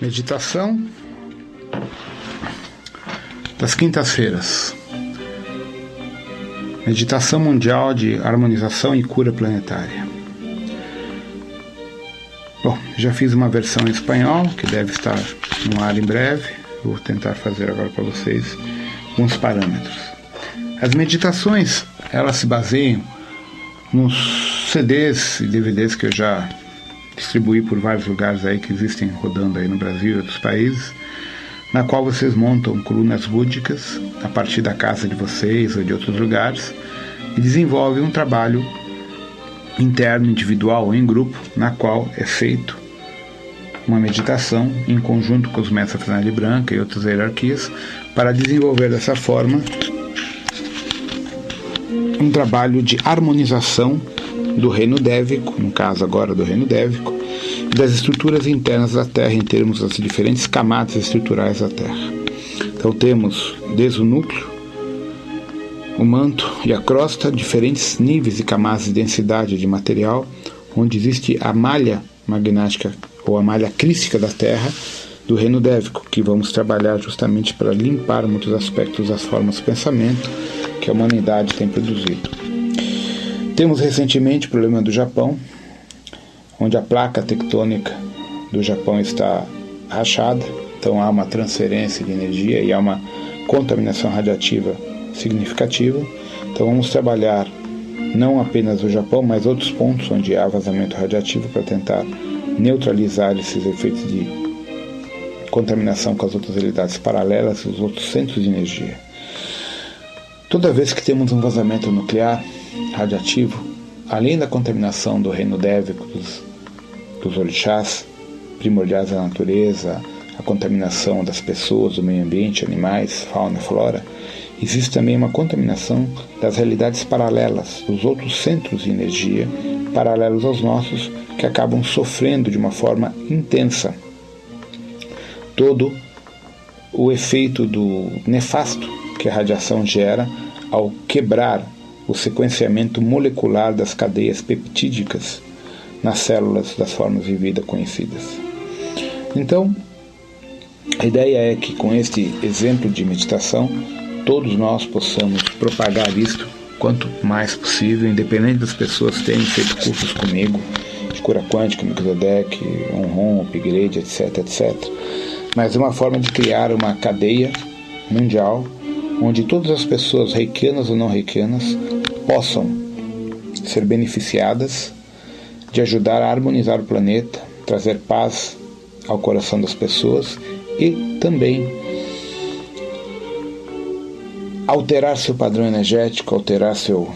Meditação das quintas-feiras. Meditação Mundial de Harmonização e Cura Planetária. Bom, já fiz uma versão em espanhol que deve estar no ar em breve. Vou tentar fazer agora para vocês alguns parâmetros. As meditações, elas se baseiam nos CDs e DVDs que eu já distribuir por vários lugares aí que existem rodando aí no Brasil e outros países, na qual vocês montam colunas búdicas a partir da casa de vocês ou de outros lugares e desenvolvem um trabalho interno, individual ou em grupo, na qual é feito uma meditação em conjunto com os mestres Fernandes Branca e outras hierarquias para desenvolver dessa forma um trabalho de harmonização do reino dévico, no caso agora do reino dévico, e das estruturas internas da Terra em termos das diferentes camadas estruturais da Terra. Então temos desde o núcleo, o manto e a crosta, diferentes níveis e camadas de densidade de material, onde existe a malha magnética ou a malha crística da Terra do reino dévico, que vamos trabalhar justamente para limpar muitos aspectos das formas de pensamento que a humanidade tem produzido. Temos recentemente o problema do Japão, onde a placa tectônica do Japão está rachada, então há uma transferência de energia e há uma contaminação radiativa significativa. Então vamos trabalhar não apenas o Japão, mas outros pontos onde há vazamento radiativo para tentar neutralizar esses efeitos de contaminação com as outras realidades paralelas e os outros centros de energia. Toda vez que temos um vazamento nuclear, radiativo, além da contaminação do reino dévico dos, dos orixás, primordiais da natureza, a contaminação das pessoas, do meio ambiente, animais, fauna flora, existe também uma contaminação das realidades paralelas, dos outros centros de energia paralelos aos nossos, que acabam sofrendo de uma forma intensa. Todo o efeito do nefasto que a radiação gera ao quebrar o sequenciamento molecular das cadeias peptídicas nas células das formas de vida conhecidas. Então, a ideia é que com este exemplo de meditação, todos nós possamos propagar isto quanto mais possível, independente das pessoas terem feito cursos comigo, de cura quântica, Microdec, Onron, Upgrade, etc, etc. Mas é uma forma de criar uma cadeia mundial onde todas as pessoas reikianas ou não reikianas possam ser beneficiadas de ajudar a harmonizar o planeta, trazer paz ao coração das pessoas e também alterar seu padrão energético, alterar seu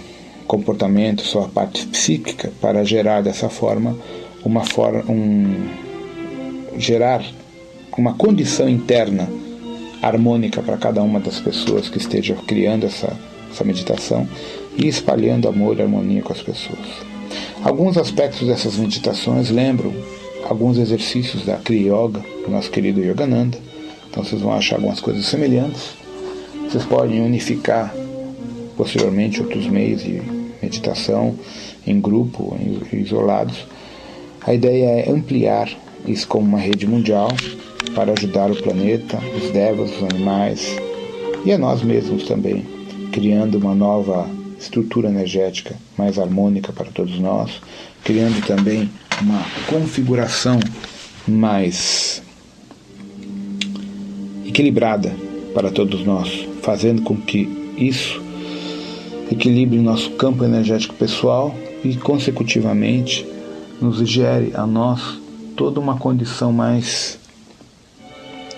comportamento, sua parte psíquica para gerar dessa forma uma forma um gerar uma condição interna harmônica para cada uma das pessoas que esteja criando essa, essa meditação e espalhando amor e harmonia com as pessoas. Alguns aspectos dessas meditações lembram alguns exercícios da Kriya Yoga, do nosso querido Yogananda, então vocês vão achar algumas coisas semelhantes. Vocês podem unificar posteriormente outros meios de meditação em grupo, isolados. A ideia é ampliar isso como uma rede mundial para ajudar o planeta, os devas, os animais e a nós mesmos também, criando uma nova estrutura energética mais harmônica para todos nós, criando também uma configuração mais equilibrada para todos nós, fazendo com que isso equilibre nosso campo energético pessoal e, consecutivamente, nos gere a nós toda uma condição mais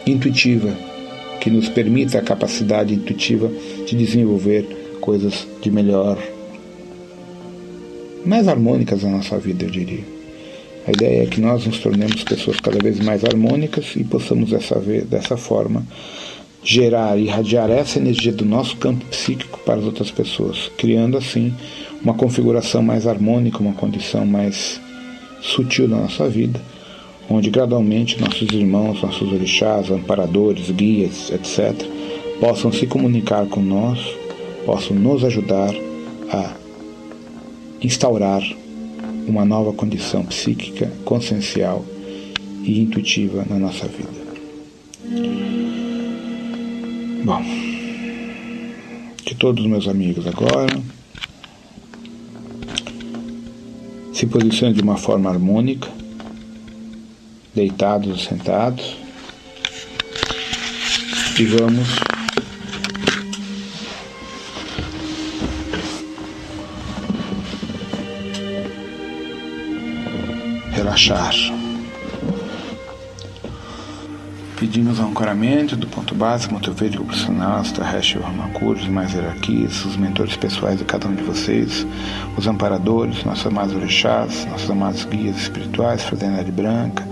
intuitiva, que nos permita a capacidade intuitiva de desenvolver coisas de melhor, mais harmônicas na nossa vida, eu diria. A ideia é que nós nos tornemos pessoas cada vez mais harmônicas e possamos dessa, vez, dessa forma gerar e irradiar essa energia do nosso campo psíquico para as outras pessoas, criando assim uma configuração mais harmônica, uma condição mais sutil da nossa vida onde gradualmente nossos irmãos, nossos orixás, amparadores, guias, etc., possam se comunicar com nós, possam nos ajudar a instaurar uma nova condição psíquica, consciencial e intuitiva na nossa vida. Bom, que todos os meus amigos agora se posicionem de uma forma harmônica, deitados ou sentados, e vamos Pedimos ancoramento do ponto básico, motoveico profissional, extraterrestre, Ramakuri, mais hierarquias, os mentores pessoais de cada um de vocês, os amparadores, nossos amados orixás, nossos amados guias espirituais, Fraternidade Branca,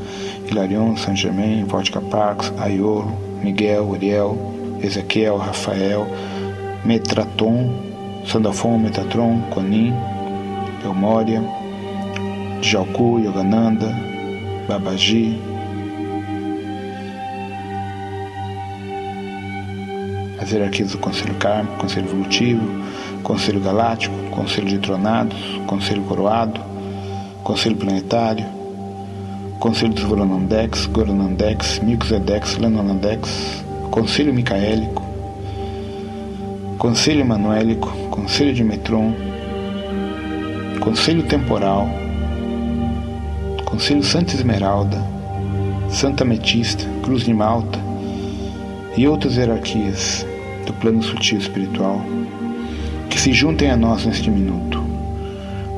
Hilarion, Saint Germain, Vodka Parks, Aiolo, Miguel, Uriel, Ezequiel, Rafael, Metraton, Sandafon, Metatron, Conin, Elmória, Jalku, Yogananda, Babaji, as hierarquias do Conselho Kármico, Conselho Evolutivo, Conselho Galáctico, Conselho de Tronados, Conselho Coroado, Conselho Planetário, Conselho dos Goronandex, Goronandex, Milkzedex, Lenonandex, Conselho Micaélico, Conselho Emanuélico, Conselho de Metron, Conselho Temporal, Conselho Santa Esmeralda, Santa Metista, Cruz de Malta e outras hierarquias do plano sutil espiritual que se juntem a nós neste minuto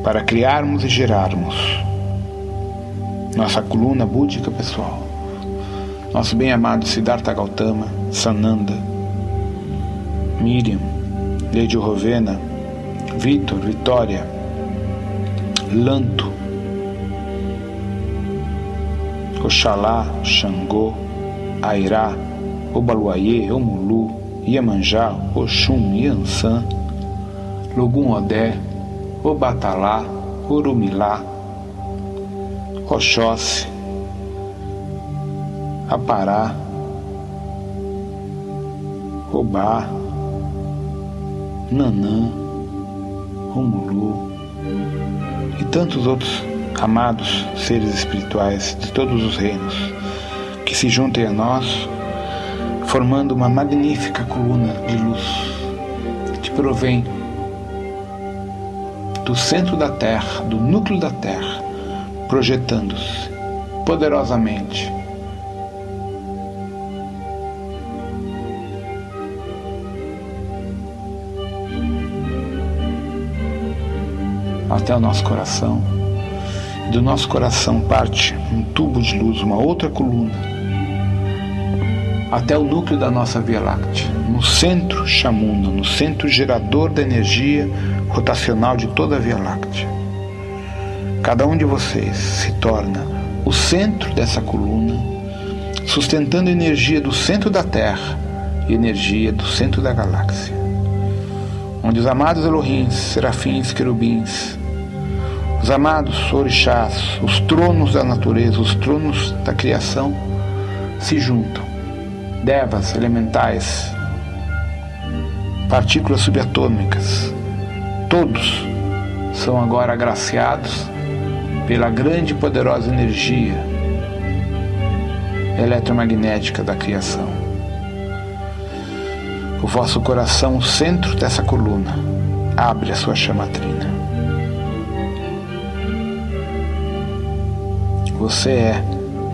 para criarmos e gerarmos nossa coluna búdica pessoal, nosso bem-amado Siddhartha Gautama, Sananda, Miriam, Lady Rovena, Vitor, Vitória, Lanto, Oxalá, Xangô, Airá, Obaluayê, Omulu, Iemanjá, Oxum, Yansan, Logum Odé, Obatalá, Orumilá, Oxóssi, Apará, Obá, Nanã, Romulu e tantos outros amados seres espirituais de todos os reinos que se juntem a nós formando uma magnífica coluna de luz que provém do centro da Terra, do núcleo da Terra, projetando-se poderosamente até o nosso coração. Do nosso coração parte um tubo de luz, uma outra coluna até o núcleo da nossa Via Láctea, no centro Chamuna, no centro gerador da energia rotacional de toda a Via Láctea. Cada um de vocês se torna o centro dessa coluna, sustentando energia do centro da Terra e energia do centro da galáxia, onde os amados Elohims, serafins, querubins, os amados orixás, os tronos da natureza, os tronos da criação, se juntam devas elementais, partículas subatômicas, todos são agora agraciados pela grande e poderosa energia eletromagnética da criação. O vosso coração, o centro dessa coluna, abre a sua chamatrina. Você é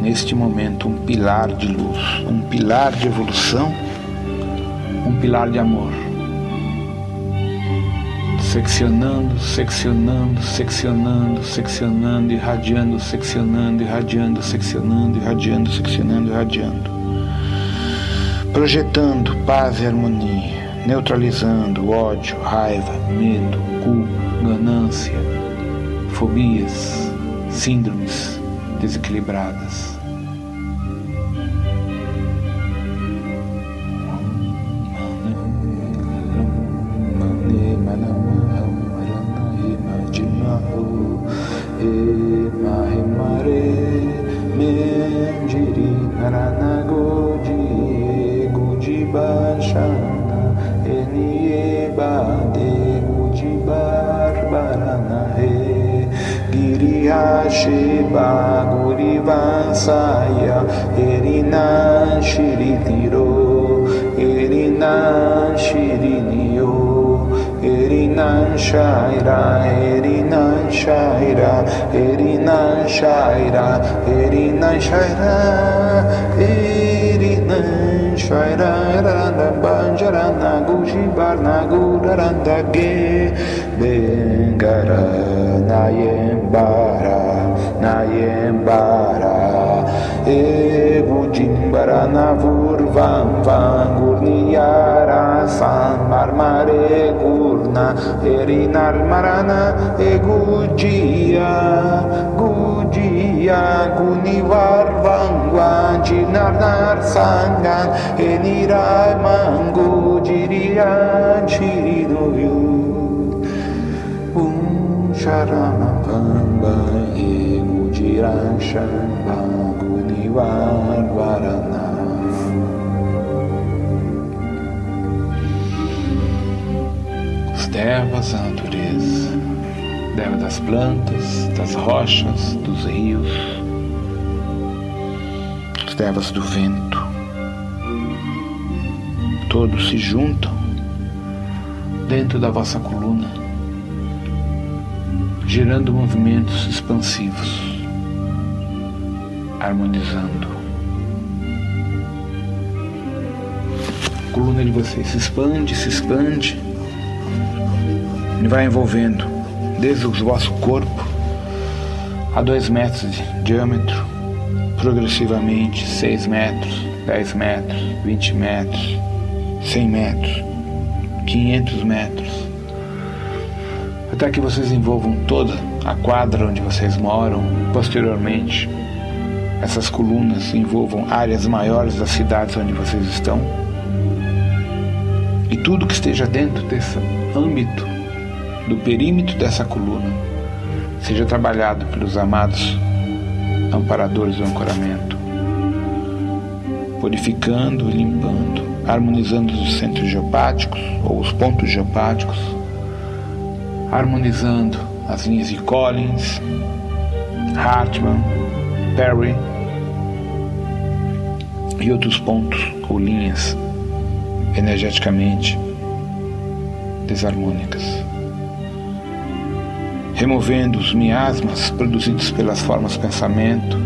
neste momento um pilar de luz, um pilar de evolução, um pilar de amor. Seccionando, seccionando, seccionando, seccionando, irradiando, seccionando, irradiando, seccionando, irradiando, seccionando, irradiando. Projetando paz e harmonia, neutralizando ódio, raiva, medo, culpa, ganância, fobias, síndromes desequilibradas. Erinar Marana e Gugia, Gugia, Gunivar Vangwan, Jinarnar Sangan, Enirai Mangu, Jirian, Chirinoyu, Un Sharamapamba e Gujiran devas, a natureza, deva das plantas, das rochas, dos rios, os devas do vento, todos se juntam dentro da vossa coluna, gerando movimentos expansivos, harmonizando. A coluna de vocês se expande, se expande e vai envolvendo desde o vosso corpo a dois metros de diâmetro, progressivamente 6 metros, 10 metros, 20 metros, 100 metros, 500 metros, até que vocês envolvam toda a quadra onde vocês moram. Posteriormente, essas colunas envolvam áreas maiores das cidades onde vocês estão. E tudo que esteja dentro desse âmbito, do perímetro dessa coluna, seja trabalhado pelos amados amparadores do ancoramento, purificando e limpando harmonizando os centros geopáticos ou os pontos geopáticos, harmonizando as linhas de Collins, Hartmann, Perry e outros pontos ou linhas energeticamente desarmônicas, removendo os miasmas produzidos pelas formas pensamento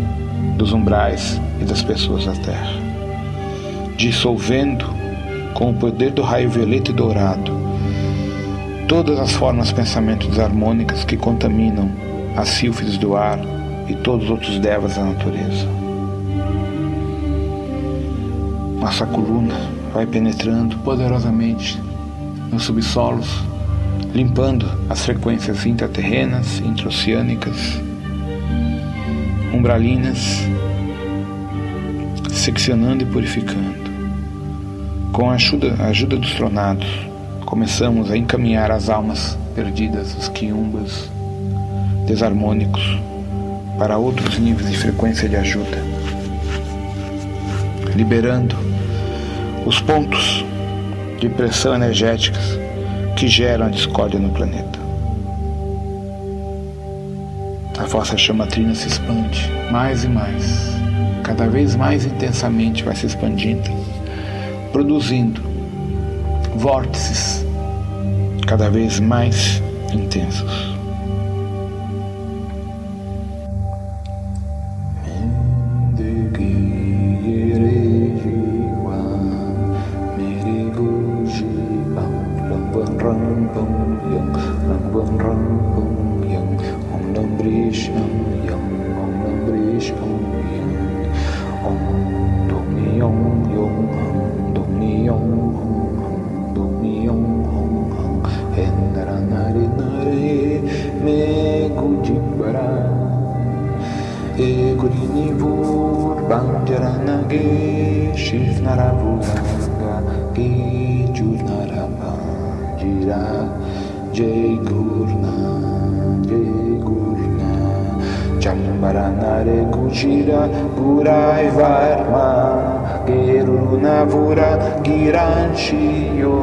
dos umbrais e das pessoas da Terra dissolvendo com o poder do raio violeta e dourado todas as formas pensamento desarmônicas que contaminam as sílfides do ar e todos os outros devas da natureza. Nossa coluna vai penetrando poderosamente nos subsolos, limpando as frequências intraterrenas, intraoceânicas, umbralinas, seccionando e purificando. Com a ajuda, a ajuda dos tronados, começamos a encaminhar as almas perdidas, os quiumbas desarmônicos, para outros níveis de frequência de ajuda, liberando os pontos de pressão energéticas que geram a discórdia no planeta. A vossa chamatrina se expande mais e mais, cada vez mais intensamente vai se expandindo produzindo vórtices cada vez mais intensos. Om Om Yang Om Nam Brish Om Yang Om Nam Om Yang Yong Yong Om Dong Yong Yong En Nara Nare Me Kujik Bara E Kurini Vur Banjara Ki Chur Nara Jai Guru Shira Purai Varma Gerunavura Giranchiyo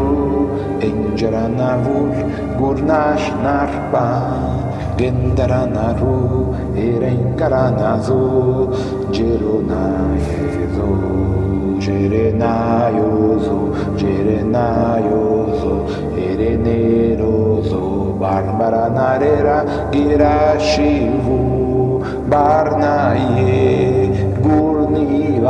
Enjaranavur Gurnash Narpa Gendaranaru Erengaranazu Jeronayezo Jerenayozo Jerenayozo Erenerozo Барбара нарера гирашиву Barnaye Gurni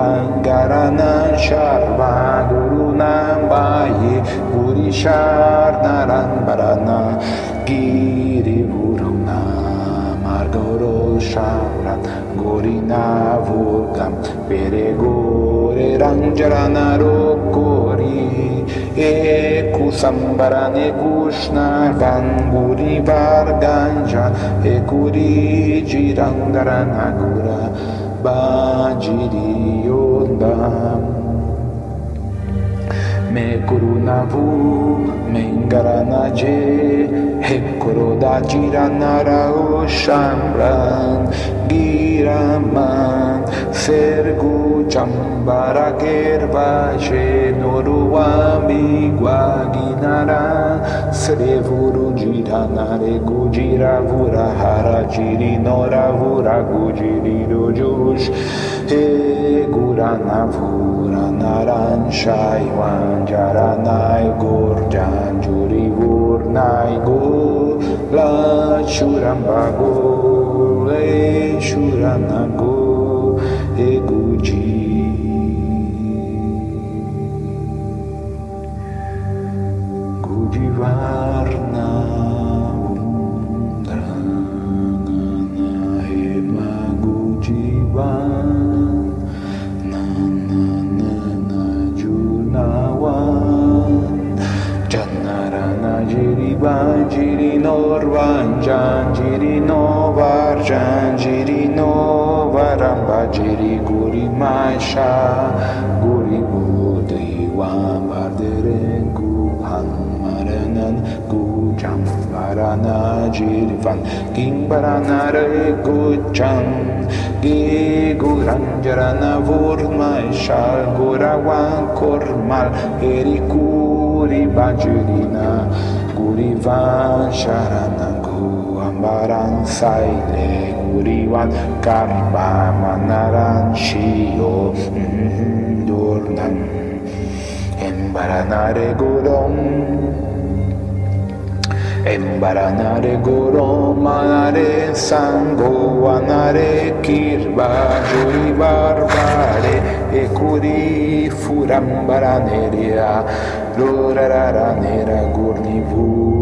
гаранан Sharma Guru Nambaye Guri Sharnaran Barana Giri вуруна маргоро Sharan гурина вургам перегоре ранджарана руку ekusambaran ekushnatan ganguri varganja ekuri jirangara nagura bajiri yondam めくるなぶめんがらなじへくろだじらならうしゃんらんぎらまんせるぐちゃんばらけるばしのるわみわぎならせれぶるじらなれぐじらぶらはらじりのらぶらぐじりるじゅし He Guranavur Naran Gurjan Juri Vurnai La Shurambago Le Shuranago Janjiri no var, varamba, Jiri guri maisha, guri budhi vambarderen guhan maranan gujam varana jirivan, kim re gucham, gi guranjarana vurmaisha, guravan kormal, erikuri bajirina, gurivan sharana guambaran saile gurivan karma manaran shio durnan embaranare gurom Embaranare goro manare sango anare kirba juri barbare e curi lorarara nera gurnivurio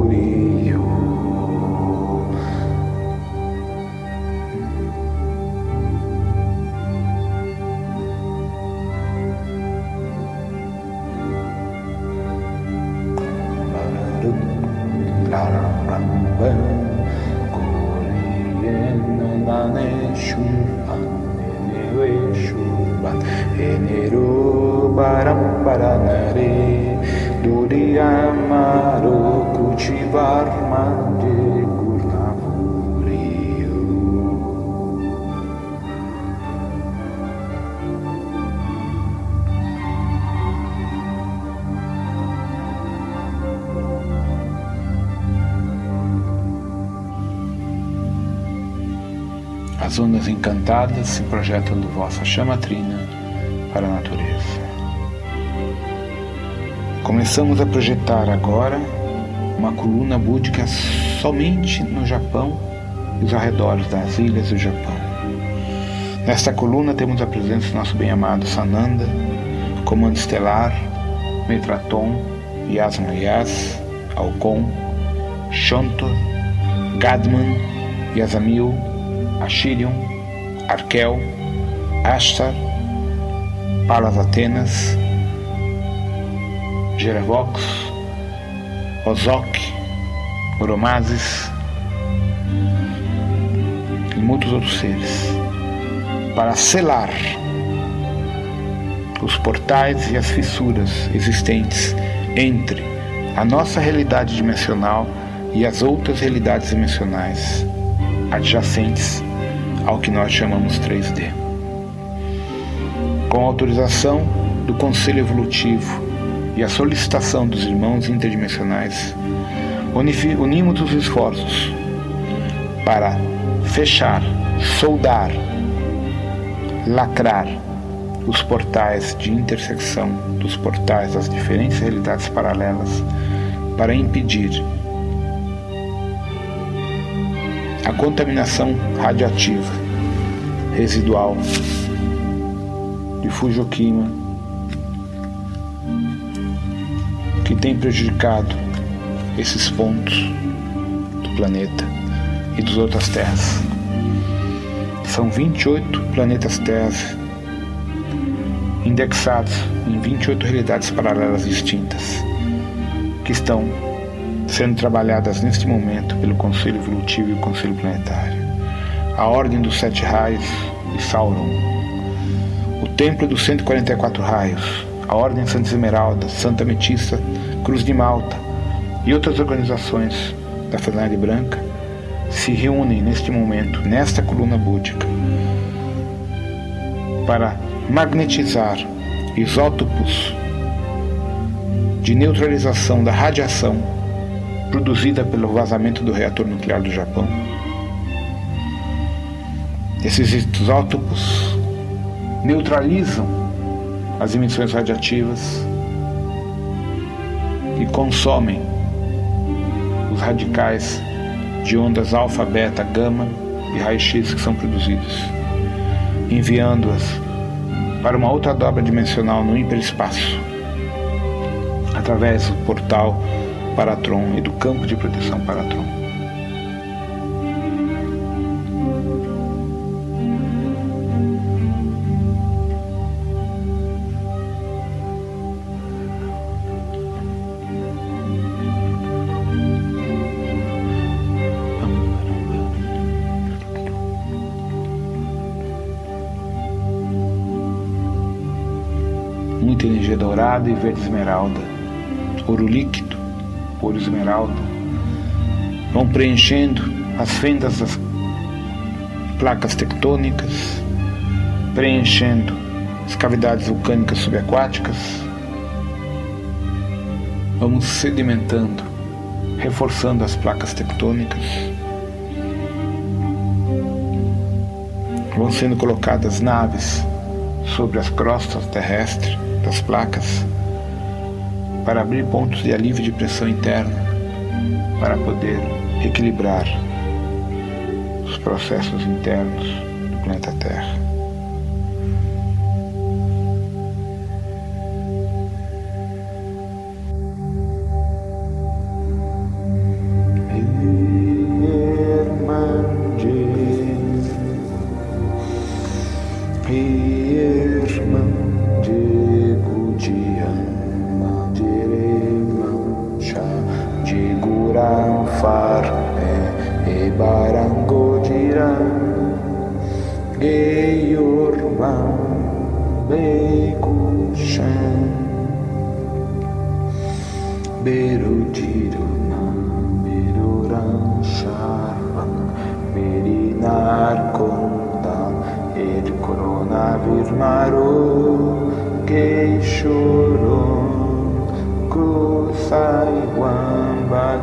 As ondas encantadas se projetam do vossa chama trina para a natureza. Começamos a projetar agora uma coluna búdica somente no Japão e os arredores das ilhas do Japão. Nesta coluna temos a presença do nosso bem-amado Sananda, Comando Estelar, Metraton, Yasmayas, Alcon, Shontor, Gadman, Yasamil, Ashirion, Arkel, Ashtar, Palas Atenas, Jerevox, Ozok, Oromazes e muitos outros seres, para selar os portais e as fissuras existentes entre a nossa realidade dimensional e as outras realidades dimensionais adjacentes ao que nós chamamos 3D. Com autorização do Conselho Evolutivo e a solicitação dos irmãos interdimensionais, unimos os esforços para fechar, soldar, lacrar os portais de intersecção dos portais das diferentes realidades paralelas para impedir a contaminação radioativa residual de Fujoquima tem prejudicado esses pontos do planeta e das outras terras. São 28 planetas terras indexados em 28 realidades paralelas distintas que estão sendo trabalhadas neste momento pelo Conselho Evolutivo e o Conselho Planetário. A Ordem dos Sete Raios e Sauron, o Templo dos 144 Raios, a Ordem Santa Esmeralda, Santa Metista, Cruz de Malta e outras organizações da Fraternidade Branca se reúnem neste momento, nesta coluna búdica, para magnetizar isótopos de neutralização da radiação produzida pelo vazamento do reator nuclear do Japão. Esses isótopos neutralizam as emissões radiativas e consomem os radicais de ondas alfa, beta, gama e raio-x que são produzidos, enviando-as para uma outra dobra dimensional no hiperespaço, através do portal Paratron e do campo de proteção Paratron. Energia dourada e verde esmeralda, ouro líquido, ouro esmeralda, vão preenchendo as fendas das placas tectônicas, preenchendo as cavidades vulcânicas subaquáticas. Vamos sedimentando, reforçando as placas tectônicas. Vão sendo colocadas naves sobre as crostas terrestres das placas para abrir pontos de alívio de pressão interna para poder equilibrar os processos internos do planeta Terra.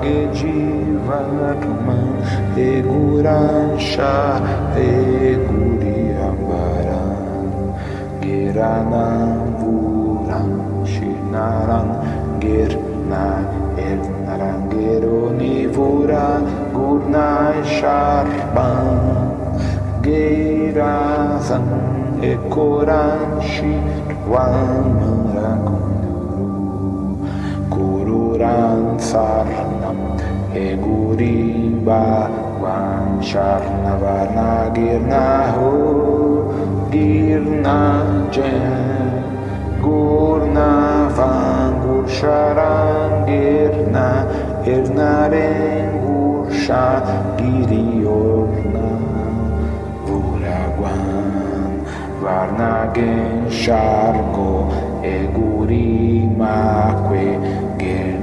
Bhagedivarman Eguransha Eguriambaran Giranam Vuram Shinaran Girna Ernaran Geronivura Gurnai Sharban Girazan Ekoranshi Vamarakun Guran Sarnam Egurimba Vancharnavana Girnaho Girnajen Gurna Vangur Girna Irnaren Gursha Giriorna Vuraguan Varnagen Shargo Egurimakwe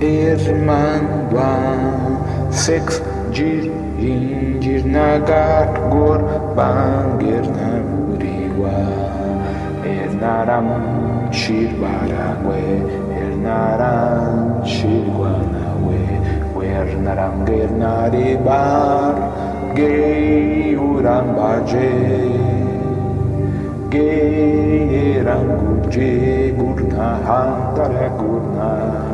Irmandan Six gir incir nagat gor bangir namuriwa Ernaram shir baragwe Ernaram shir guanawe Wernaram er gernari bar Geuram baje. Geiram gurje gurna hantare gurna.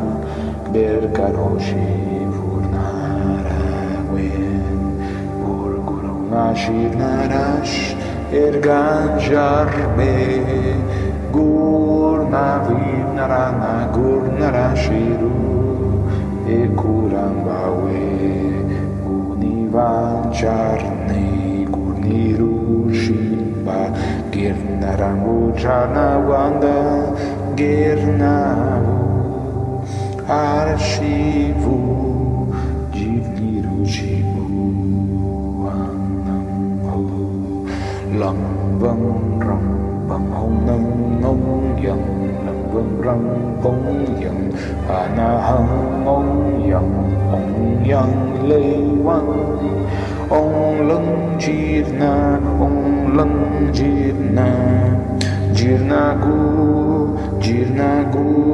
Birkadosi Vurnarawen Burgurunashir Narash Irganjarme Gurnavim Narana Gurnarashiru Ekurambawe Gunivancharne Gurnirushimba Girnaramuchana Wanda Girnavu archivo divino cibo nam ho lam vang rong bằng hồng nâng ngông dần làm vương răng bóng dần hà na hăng ngông dần ông dân lê văn ông lưng chiết na ông lưng chiết na. Chiết na cu, chiết na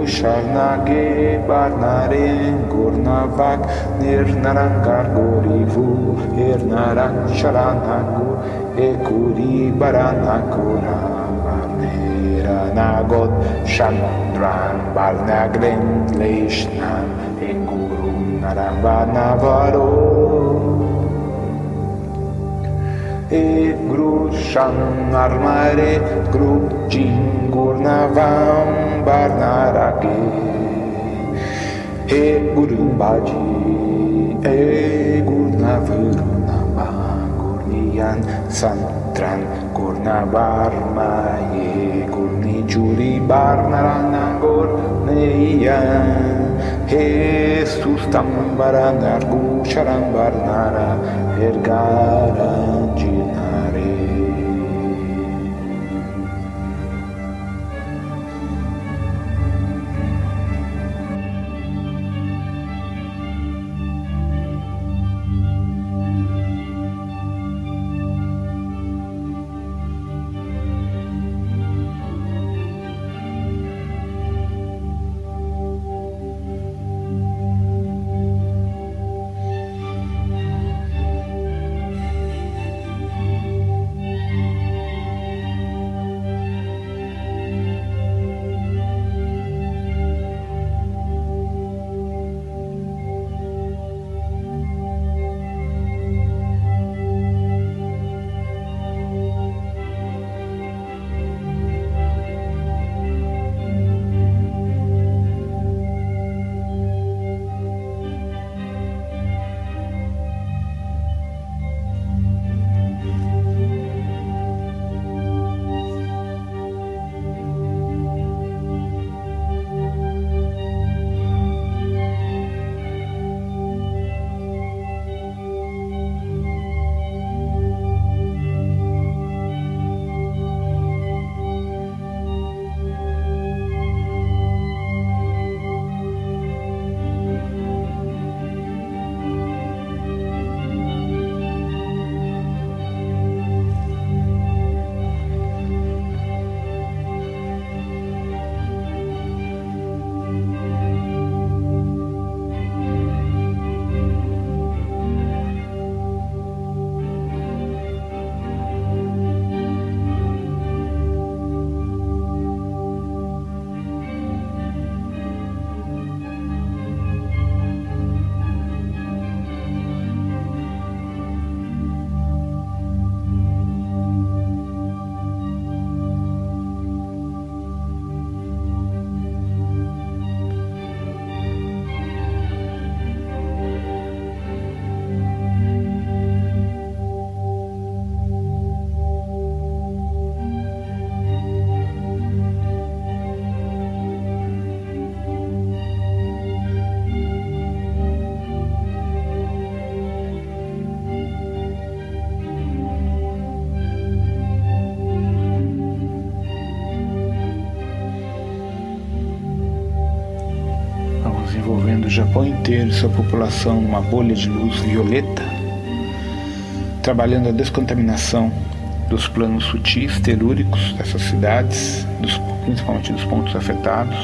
Shagnage Barnaren Gurnavak Nirnaran Gargorivu Irnaran Sharanaku Ekuri Baranakura Barneranagot Shandran Barnagren Leishnam Engurum Naravana Varo e Grușan, Armare, Grupcin, Gurnavan, Barnaraghe, e Gurumbagi, e Gurnavârnaba, Gurnian, Santran, Gurnavarma, e Gurniciuri, Barnaranangor, e Jesus tambaran argusharan barnara ergaran Japão inteiro e sua população numa bolha de luz violeta, trabalhando a descontaminação dos planos sutis telúricos dessas cidades, dos, principalmente dos pontos afetados.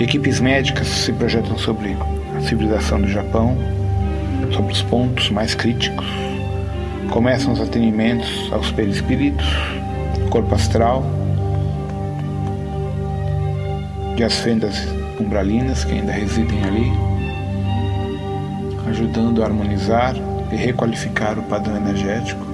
Equipes médicas se projetam sobre a civilização do Japão, sobre os pontos mais críticos. Começam os atendimentos aos perispíritos, corpo astral, e as fendas umbralinas que ainda residem ali, ajudando a harmonizar e requalificar o padrão energético.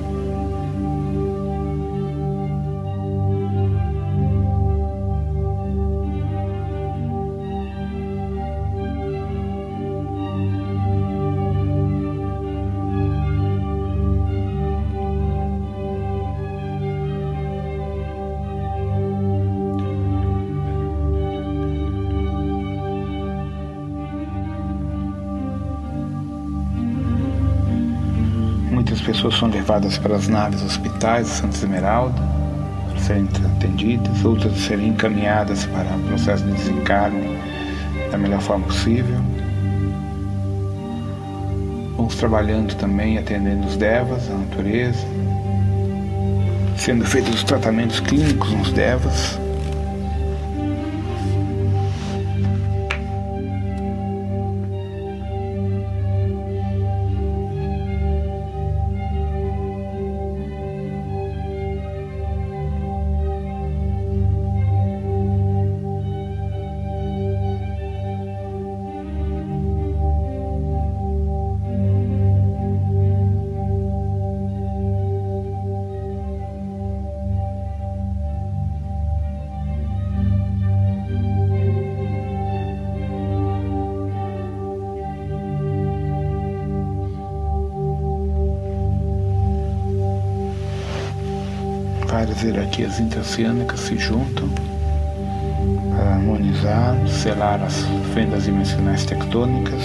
Levadas para as naves hospitais de Santa Esmeralda para serem atendidas, outras serem encaminhadas para o processo de desencarne da melhor forma possível. Vamos trabalhando também, atendendo os devas, a natureza, sendo feitos os tratamentos clínicos nos devas. Hierarquias interoceânicas se juntam para harmonizar, selar as fendas dimensionais tectônicas.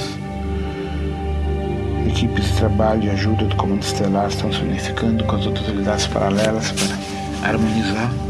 Equipes de trabalho e ajuda do Comando Estelar estão se unificando com as outras unidades paralelas para harmonizar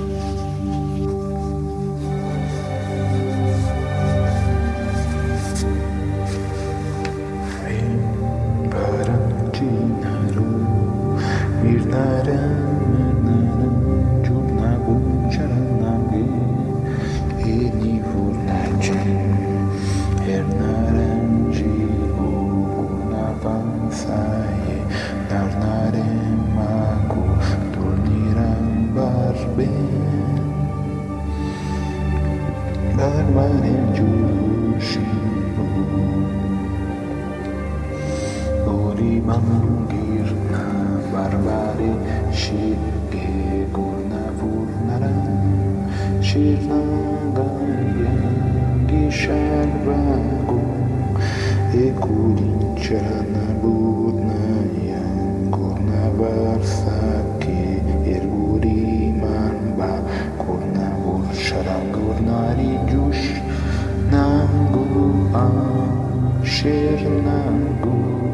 mam birna barbary Siegegórna wórnara Sirnaga jęgi szerbagu Ekulincsana budna Jęgórna barsaki Irguri manba Górna wórsara Górnari dziusz Nangu a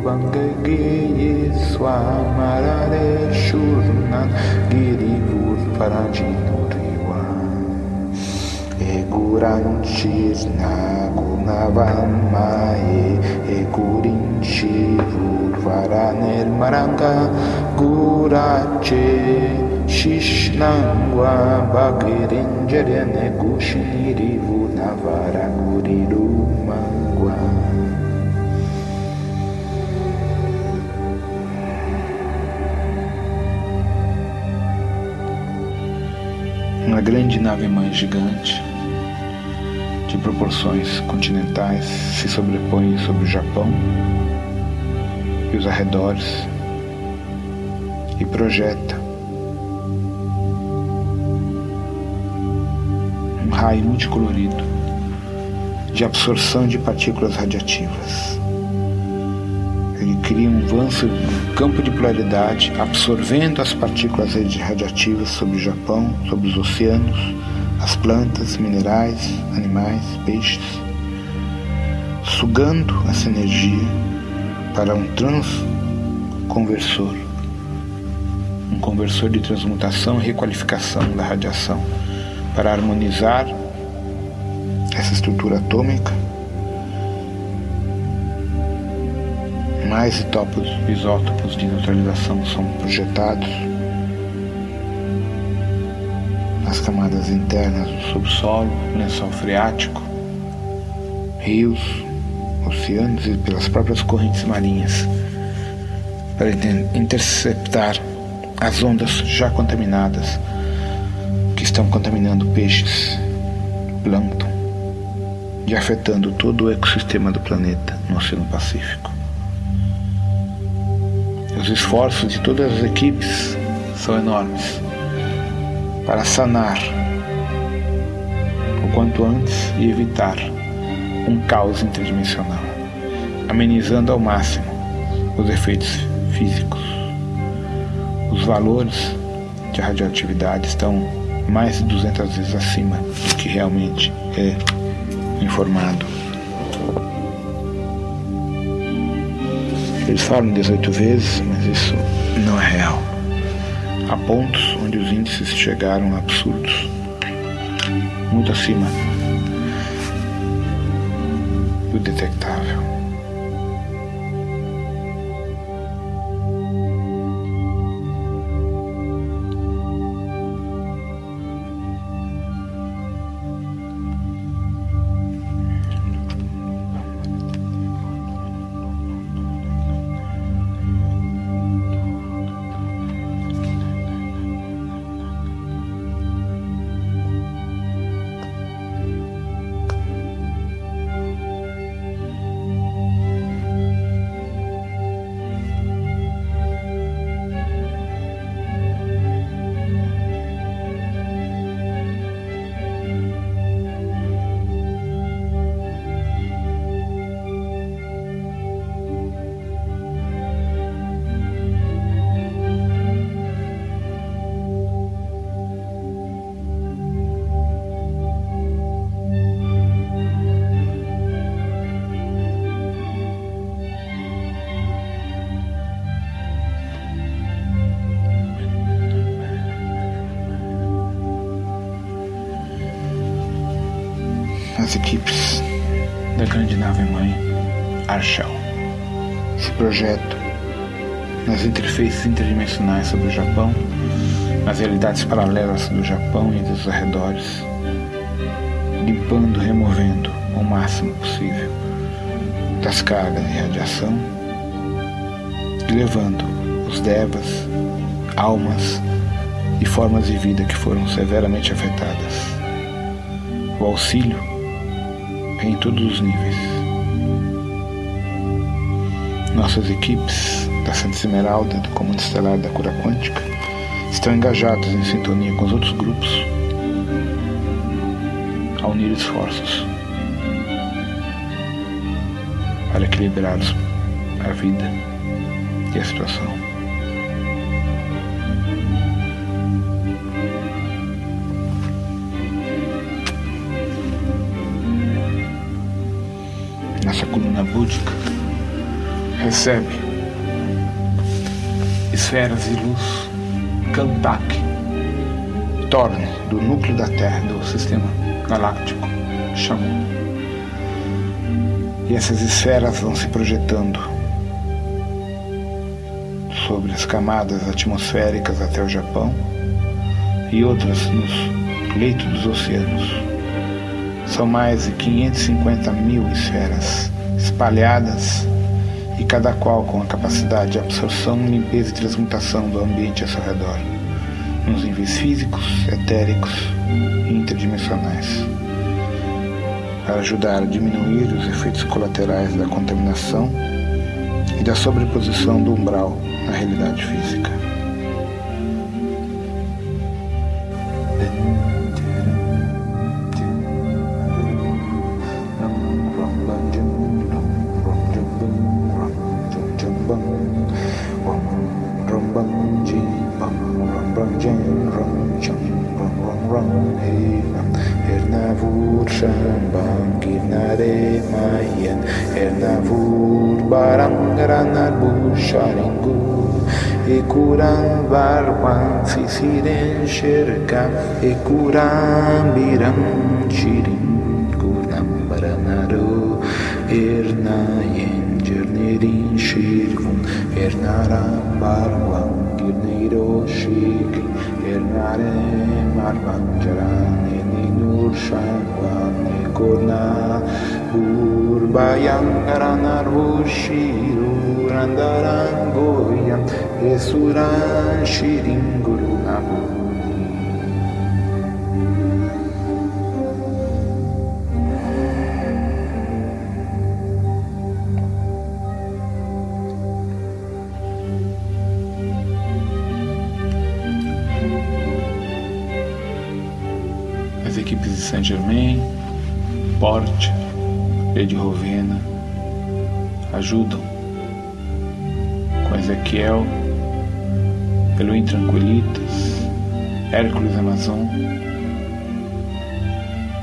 Bangage Swamarare Shurnan Girivur Parajinuriwa Eguranchir Nagunavan Mae Egurinchivur Varaner Maranga Gurache Shishnangwa Bagirinjarene Gushinirivu Navara Guriru uma grande nave-mãe gigante, de proporções continentais, se sobrepõe sobre o Japão e os arredores e projeta um raio multicolorido de absorção de partículas radiativas cria um vasto campo de polaridade, absorvendo as partículas radiativas sobre o Japão, sobre os oceanos, as plantas, minerais, animais, peixes, sugando essa energia para um transconversor, um conversor de transmutação e requalificação da radiação, para harmonizar essa estrutura atômica mais isótopos de neutralização são projetados nas camadas internas do subsolo, lençol freático, rios, oceanos e pelas próprias correntes marinhas, para interceptar as ondas já contaminadas que estão contaminando peixes, plâncton e afetando todo o ecossistema do planeta no Oceano Pacífico. Os esforços de todas as equipes são enormes para sanar o quanto antes e evitar um caos interdimensional, amenizando ao máximo os efeitos físicos. Os valores de radioatividade estão mais de 200 vezes acima do que realmente é informado. Eles falam 18 vezes, mas isso não é real. Há pontos onde os índices chegaram a absurdos, muito acima do detectável. Sobre o Japão, nas realidades paralelas do Japão e dos arredores, limpando, removendo o máximo possível das cargas de radiação e levando os devas, almas e formas de vida que foram severamente afetadas. O auxílio em todos os níveis. Nossas equipes da Santa Esmeralda do Comando Estelar da Cura Quântica estão engajadas em sintonia com os outros grupos a unir esforços para equilibrar a vida e a situação. nossa coluna búdica, recebe esferas de luz Kantak, torne do núcleo da Terra, do sistema galáctico, chamou. E essas esferas vão se projetando sobre as camadas atmosféricas até o Japão e outras nos leitos dos oceanos. São mais de 550 mil esferas espalhadas e cada qual com a capacidade de absorção, limpeza e transmutação do ambiente ao seu redor, nos níveis físicos, etéricos e interdimensionais, para ajudar a diminuir os efeitos colaterais da contaminação e da sobreposição do umbral na realidade física. Shambhanginare Mayan Ernavur Barangranar Busharingur Ekuran Varwan Sisiren Sherka Ekuran Biram Chirin Kuram Baranaro Ernayen Jernerin Shirvun Ernaram Barwan Girniro Shikri Ernare Marvan Jarani úr sárván kodná, úr báján garanarvó síró randarangóján. Porte, Rede Rovena ajudam com Ezequiel, Elohim Tranquilitas, Hércules Amazon,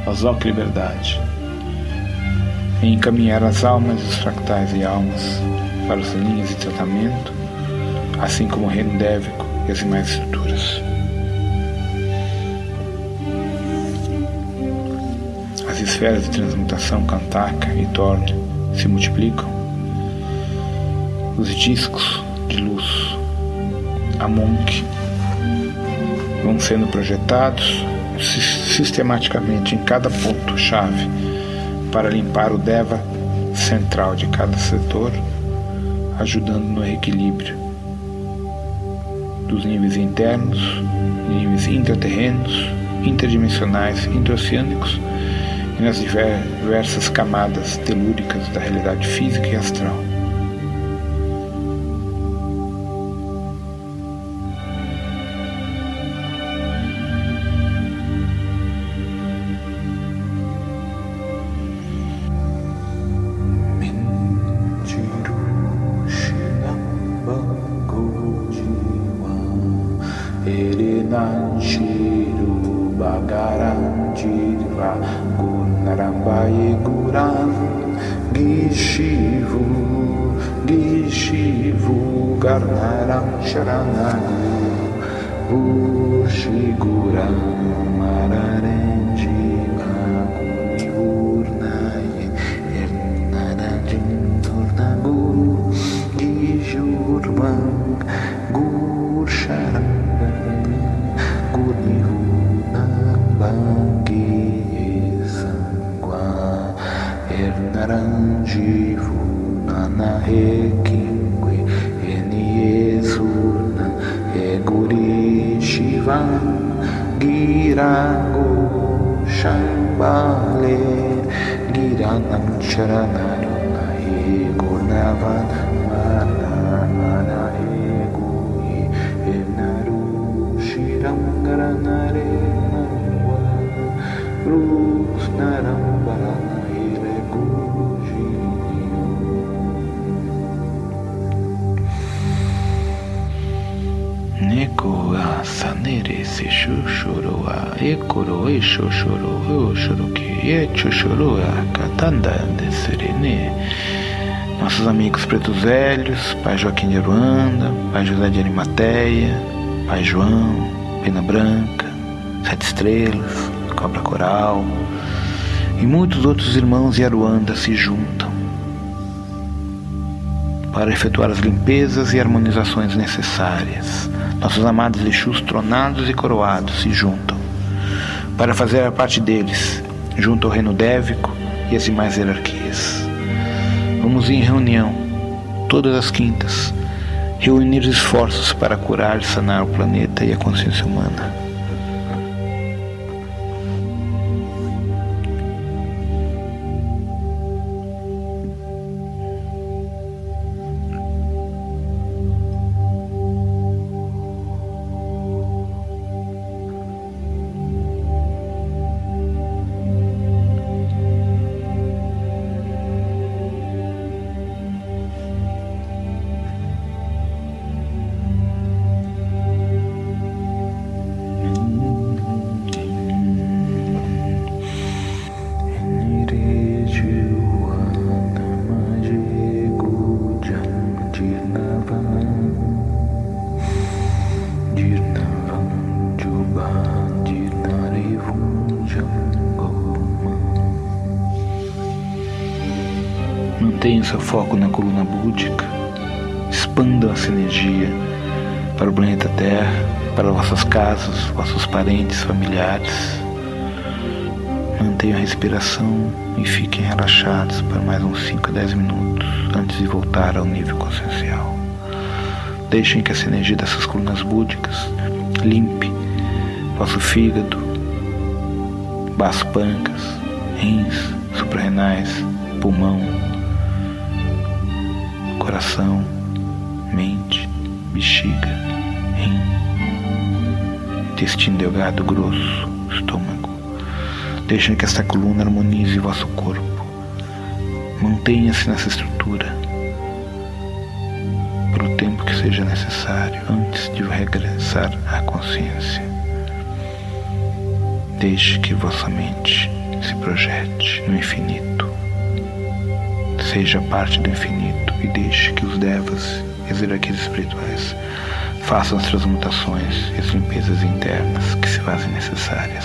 Azoc Liberdade, em encaminhar as almas os fractais e almas para as linhas de tratamento, assim como o reino dévico e as demais estruturas. Esferas de transmutação Kantaka e Thorne se multiplicam, os discos de luz Amonk vão sendo projetados sistematicamente em cada ponto-chave para limpar o Deva central de cada setor, ajudando no equilíbrio dos níveis internos, níveis intraterrenos, interdimensionais, interoceânicos e nas diversas camadas telúricas da realidade física e astral. jivunana ekingwe eni yezuna eguri shiva. Girango shambale giranam charanam Nossos amigos pretos velhos, Pai Joaquim de Aruanda, Pai José de Arimateia, Pai João, Pena Branca, Sete Estrelas, Cobra Coral e muitos outros irmãos de Aruanda se juntam para efetuar as limpezas e harmonizações necessárias. Nossos amados Exus tronados e coroados se juntam para fazer a parte deles, junto ao reino dévico e as demais hierarquias. Vamos em reunião, todas as quintas, reunir esforços para curar e sanar o planeta e a consciência humana. Deixem que essa energia dessas colunas búdicas limpe vosso fígado, baço pâncreas, rins, suprarrenais, pulmão, coração, mente, bexiga, rim, intestino delgado grosso, estômago. Deixem que esta coluna harmonize vosso corpo. Mantenha-se nessa estrutura seja necessário antes de regressar à consciência. Deixe que vossa mente se projete no infinito. Seja parte do infinito e deixe que os devas e as hierarquias espirituais façam as transmutações e as limpezas internas que se fazem necessárias.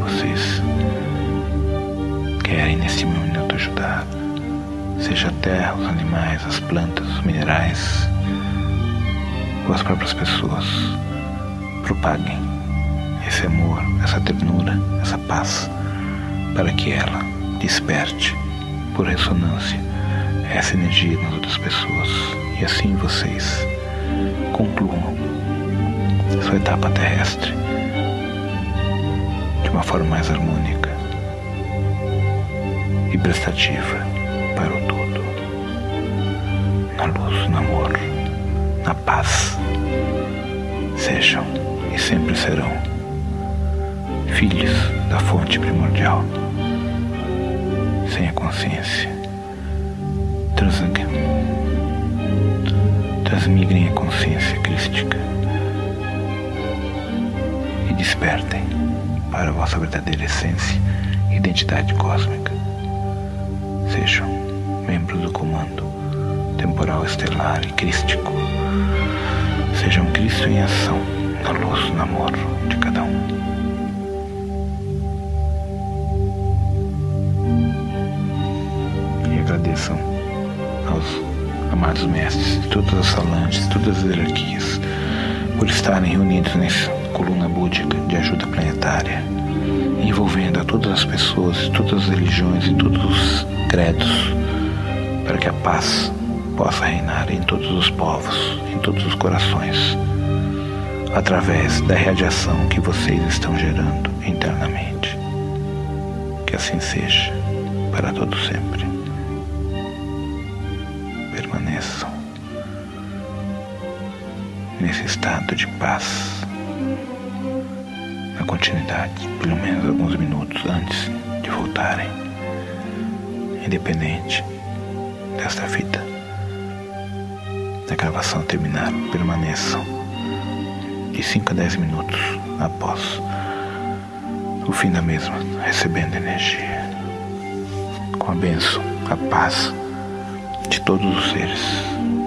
Vocês. Querem nesse minuto ajudar, seja a terra, os animais, as plantas, os minerais, ou as próprias pessoas. Propaguem esse amor, essa ternura, essa paz, para que ela desperte por ressonância essa energia nas outras pessoas. E assim vocês concluam sua etapa terrestre de uma forma mais harmônica e prestativa para o todo, na luz, no amor, na paz. Sejam e sempre serão filhos da fonte primordial, sem a consciência transmigrem a consciência crística e despertem para a vossa verdadeira essência e identidade cósmica. Sejam membros do comando temporal estelar e crístico. Sejam Cristo em ação, na luz, no amor de cada um. Agradeçam aos amados mestres, todas as falanges, todas as hierarquias, por estarem reunidos coluna búdica de ajuda planetária, envolvendo a todas as pessoas, todas as religiões e todos os credos, para que a paz possa reinar em todos os povos, em todos os corações, através da radiação que vocês estão gerando internamente. Que assim seja, para todo sempre permaneçam nesse estado de paz, na continuidade, pelo menos alguns minutos antes de voltarem, independente desta vida. Da gravação terminar, permaneçam de 5 a 10 minutos após o fim da mesma, recebendo energia, com a bênção, a paz de todos os seres.